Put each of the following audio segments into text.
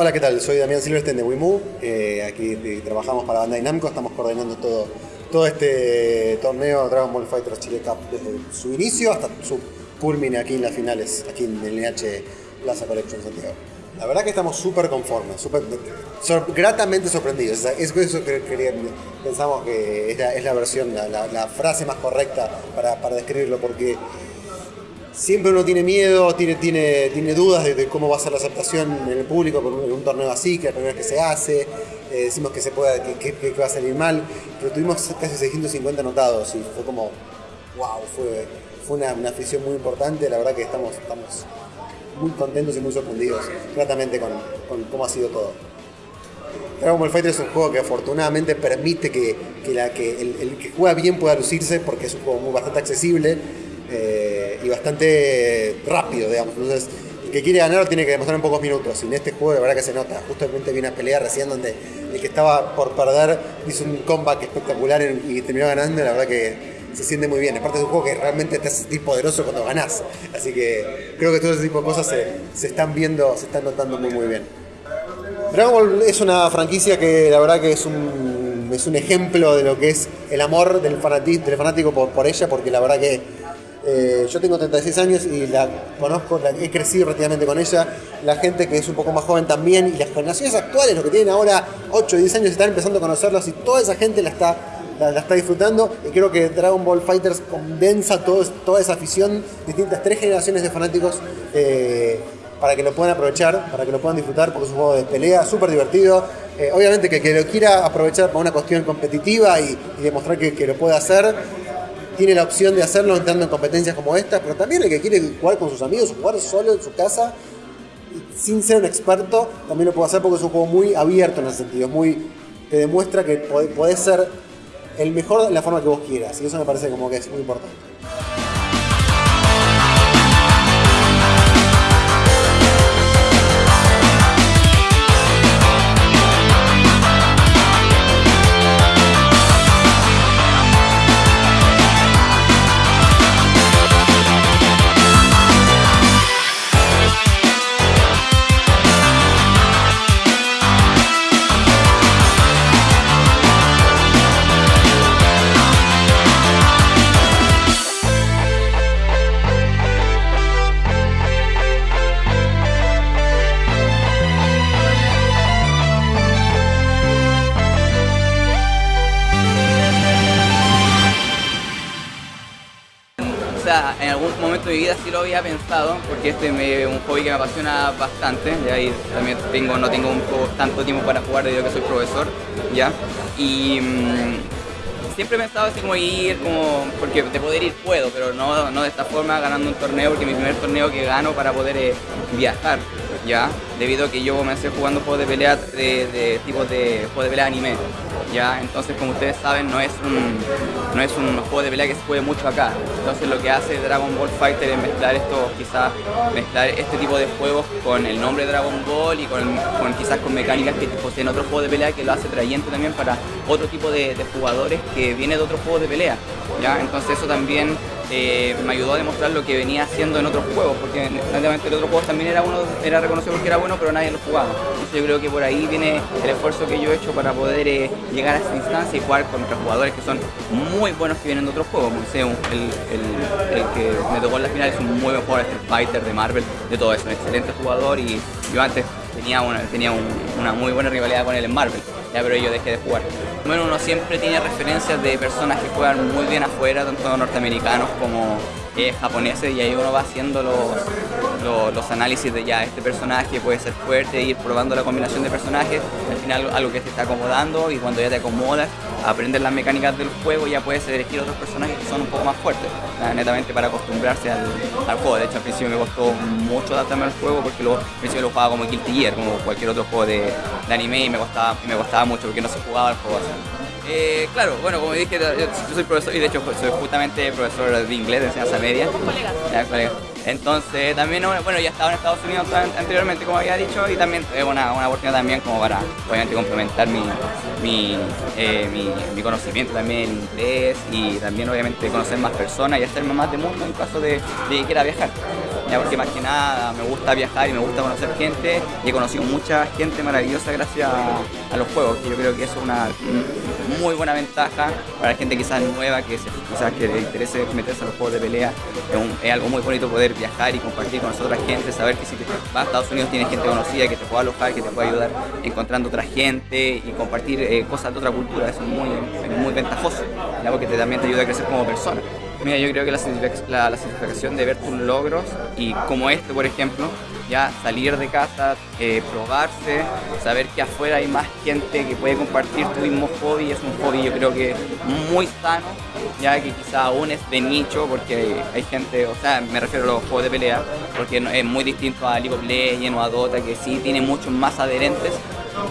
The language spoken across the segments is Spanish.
Hola, ¿qué tal? Soy Damián Silverstein de Wimu. Eh, aquí eh, trabajamos para Bandai Namco, estamos coordinando todo, todo este torneo Dragon Ball Fighters Chile Cup desde su inicio hasta su culmine aquí en las finales, aquí en el NH Plaza Collection Santiago. La verdad que estamos súper conformes, súper, sor- gratamente sorprendidos. O sea, Es eso que quería- pensamos que es la, es la versión, la, la- la frase más correcta para, para describirlo, porque siempre uno tiene miedo, tiene, tiene, tiene dudas de, cómo va a ser la aceptación en el público por un, un torneo así, que es la primera vez que se hace, eh, decimos que se pueda, que, que- que va a salir mal, pero tuvimos casi 650 anotados y fue como, wow, fue, fue una, una afición muy importante, la verdad que estamos, estamos muy contentos y muy sorprendidos gratamente con, con cómo ha sido todo. Dragon Ball Fighter es un juego que afortunadamente permite que, que la, el, el que juega bien pueda lucirse porque es un juego muy, bastante accesible eh, y bastante rápido, digamos. Entonces, el que quiere ganar tiene que demostrar en pocos minutos. Y en este juego, la verdad que se nota. Justamente vi una pelea recién donde el que estaba por perder hizo un comeback espectacular y terminó ganando. La verdad que se siente muy bien. Aparte es un juego que realmente te hace sentir poderoso cuando ganás. Así que creo que todo ese tipo de cosas se, están viendo, se están notando muy, muy bien. Dragon Ball es una franquicia que la verdad que es un, es un ejemplo de lo que es el amor del, del fanático por ella, porque la verdad que eh, yo tengo 36 años y la conozco, he crecido relativamente con ella, la gente que es un poco más joven también, y las generaciones actuales, los que tienen ahora 8 o 10 años, están empezando a conocerlos y toda esa gente la está, la, está disfrutando y creo que Dragon Ball Fighters condensa todo, toda esa afición, distintas tres generaciones de fanáticos. eh, para que lo puedan aprovechar, para que lo puedan disfrutar, porque es un juego de pelea súper divertido. Eh, obviamente que que lo quiera aprovechar para una cuestión competitiva y, y demostrar que, que lo puede hacer, tiene la opción de hacerlo entrando en competencias como esta, pero también el que quiere jugar con sus amigos, jugar solo en su casa, sin ser un experto, también lo puede hacer porque es un juego muy abierto en ese sentido, es muy, te demuestra que podés ser el mejor de la forma que vos quieras, y eso me parece como que es muy importante. Momento de mi vida sí lo había pensado, porque este es un hobby que me apasiona bastante, ya y también tengo, no tengo un poco tanto tiempo para jugar debido a que soy profesor, ya. Y mm, siempre he pensado así como ir, como, porque de poder ir puedo, pero no, no de esta forma ganando un torneo, porque mi primer torneo que gano para poder eh, viajar, ya, debido a que yo comencé jugando juegos de pelea de, tipo de juegos de pelea anime, ya, entonces como ustedes saben no es un no es un juego de pelea que se juegue mucho acá, entonces lo que hace Dragon Ball Fighter es mezclar esto, quizás mezclar este tipo de juegos con el nombre Dragon Ball y con, quizás con mecánicas que poseen otros juegos de pelea que lo hace atrayente también para otro tipo de, de jugadores que viene de otros juegos de pelea, ya, entonces eso también eh, me ayudó a demostrar lo que venía haciendo en otros juegos, porque netamente el otro juego también era uno, era reconocido porque era bueno, pero nadie lo jugaba. Entonces yo creo que por ahí viene el esfuerzo que yo he hecho para poder eh, llegar a esta instancia y jugar contra jugadores que son muy buenos que vienen de otros juegos. Un- el, el- el que me tocó en la final es un muy buen jugador de Street Fighter, de Marvel, de todo eso, un excelente jugador y yo antes tenía una, tenía un- una muy buena rivalidad con él en Marvel, ya, pero yo dejé de jugar. Bueno, uno siempre tiene referencias de personas que juegan muy bien afuera, tanto norteamericanos como eh, japoneses, y ahí uno va haciendo los, los, los análisis de ya este personaje puede ser fuerte, ir probando la combinación de personajes, al final algo que te está acomodando y cuando ya te acomodas, aprendes las mecánicas del juego, ya puedes elegir otros personajes que son un poco más fuertes, netamente para acostumbrarse al, al juego. De hecho, al principio me costó mucho adaptarme al juego porque luego, al principio lo jugaba como Guilty Gear, como cualquier otro juego de, de anime y me costaba, y me costaba mucho porque no se jugaba el juego así. Eh, claro, bueno, como dije, yo soy profesor y de hecho soy justamente profesor de inglés de enseñanza media. Entonces también, bueno, ya estaba en Estados Unidos an- anteriormente, como había dicho, y también es una, una oportunidad también como para, obviamente, complementar mi, eh, mi, mi conocimiento también en inglés y también, obviamente, conocer más personas y hacerme más de mundo en caso de que quiera viajar. Ya porque más que nada me gusta viajar y me gusta conocer gente y he conocido mucha gente maravillosa gracias a, los juegos, que yo creo que eso es una muy buena ventaja para la gente quizás nueva que se, que le interese meterse a los juegos de pelea. Es, algo muy bonito poder viajar y compartir con otra gente, saber que si te vas a Estados Unidos tienes gente conocida que te puede alojar, que te puede ayudar encontrando otra gente y compartir eh, cosas de otra cultura, eso es muy, muy ventajoso, porque te, también te ayuda a crecer como persona. Mira, yo creo que la, satisfacción de ver tus logros y como este, por ejemplo, ya salir de casa, eh, probarse, saber que afuera hay más gente que puede compartir tu mismo hobby, es un hobby yo creo que muy sano, ya que quizá aún es de nicho, porque hay, gente, o sea, me refiero a los juegos de pelea, porque es muy distinto a League of Legends o a Dota, que sí tiene muchos más adherentes,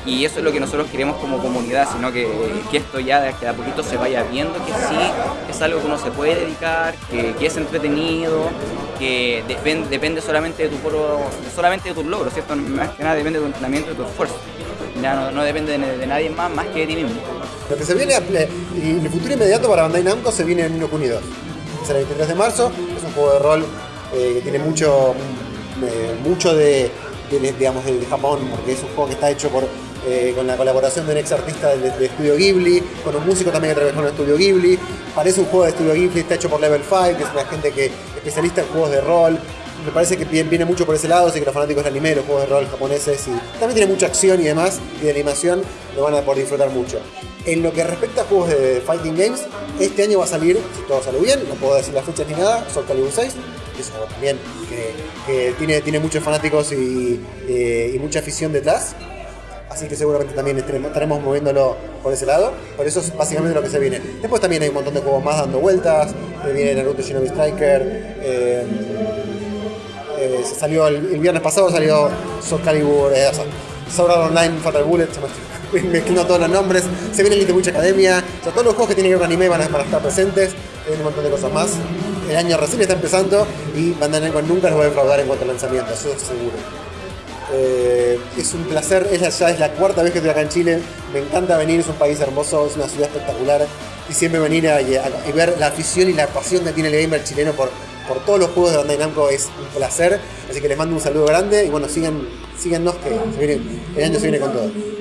y eso es lo que nosotros queremos como comunidad, sino que, que esto ya de a poquito se vaya viendo que sí es algo que uno se puede dedicar, que, que es entretenido, que depende, solamente de tu solamente de tus logros, ¿cierto? Más que nada depende de tu entrenamiento y de tu esfuerzo. Ya no, depende de, nadie más más que de ti mismo. Lo que se viene en el futuro inmediato para Bandai Namco se viene en Nino Kuni 2. Es el 23 de marzo, es un juego de rol eh, que tiene mucho, eh, mucho de de, digamos, de Japón, porque es un juego que está hecho por, eh, con la colaboración de un ex artista de, Estudio Ghibli, con un músico también que trabajó en Estudio Ghibli. Parece un juego de Estudio Ghibli, está hecho por Level 5, que es una gente que especialista en juegos de rol. Me parece que viene mucho por ese lado, así que los fanáticos del anime, los juegos de rol japoneses, y también tiene mucha acción y demás, y de animación, lo van a poder disfrutar mucho. En lo que respecta a juegos de Fighting Games, este año va a salir, si todo sale bien, no puedo decir las fechas ni nada, Soul Calibur 6, que también que, tiene, tiene muchos fanáticos eh, y, mucha afición detrás. Así que seguramente también estaremos, moviéndolo por ese lado. Por eso es básicamente lo que se viene. Después también hay un montón de juegos más dando vueltas. Eh, viene Naruto Shinobi Striker. Eh, se salió el, viernes pasado salió Soul Calibur, Sword Online, Fatal Bullet, se me mezclando todos los nombres. Se viene Little Witch Academia. O sea, todos los juegos que tienen que ver con anime van a, estar presentes. Hay un montón de cosas más el año recién está empezando y Bandai Namco nunca nos va a defraudar en cuanto a lanzamiento, eso es seguro. Eh, es un placer, es ya es la cuarta vez que estoy acá en Chile, me encanta venir, es un país hermoso, es una ciudad espectacular y siempre venir a, ver la afición y la pasión que tiene el gamer chileno por, por todos los juegos de Bandai Namco es un placer, así que les mando un saludo grande y bueno, sigan, síganos que el año se viene con todo.